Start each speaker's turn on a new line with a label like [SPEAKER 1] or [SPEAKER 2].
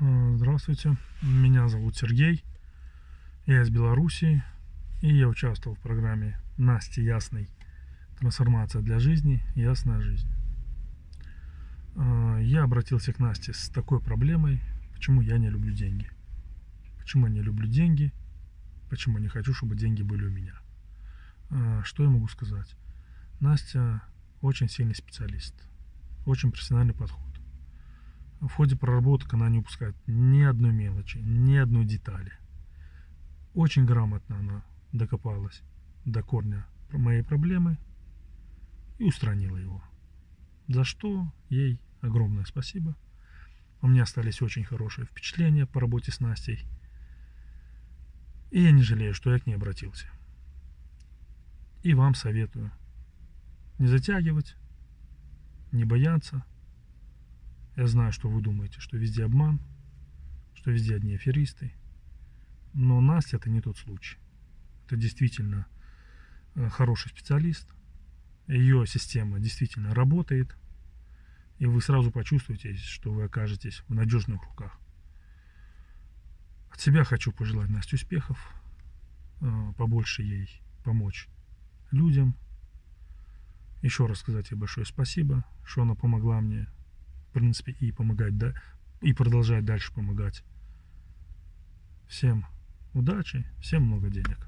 [SPEAKER 1] Э, Здравствуйте, меня зовут Сергей, я из Белоруссии, и я участвовал в программе Насти Ясной «Трансформация для жизни. Ясная жизнь». Э, Я обратился к Насте с такой проблемой, почему я не люблю деньги. Почему я не люблю деньги, почему не хочу, чтобы деньги были у меня. Э, Что я могу сказать? Настя очень сильный специалист, очень профессиональный подход. В ходе проработок она не упускает ни одной мелочи, ни одной детали. Очень грамотно она докопалась до корня моей проблемы и устранила его. За что ей огромное спасибо. У меня остались очень хорошие впечатления по работе с Настей. И я не жалею, что я к ней обратился. И вам советую не затягивать, не бояться. Я знаю, что вы думаете, что везде обман, что везде одни аферисты. Но Настя это не тот случай. Это действительно э, хороший специалист. Ее система действительно работает. И вы сразу почувствуете, что вы окажетесь в надежных руках. От себя хочу пожелать Насте успехов. э, Побольше ей помочь людям. Еще раз сказать ей большое спасибо, что она помогла мне в принципе, и помогать, да, и продолжать дальше помогать. Всем удачи, всем много денег.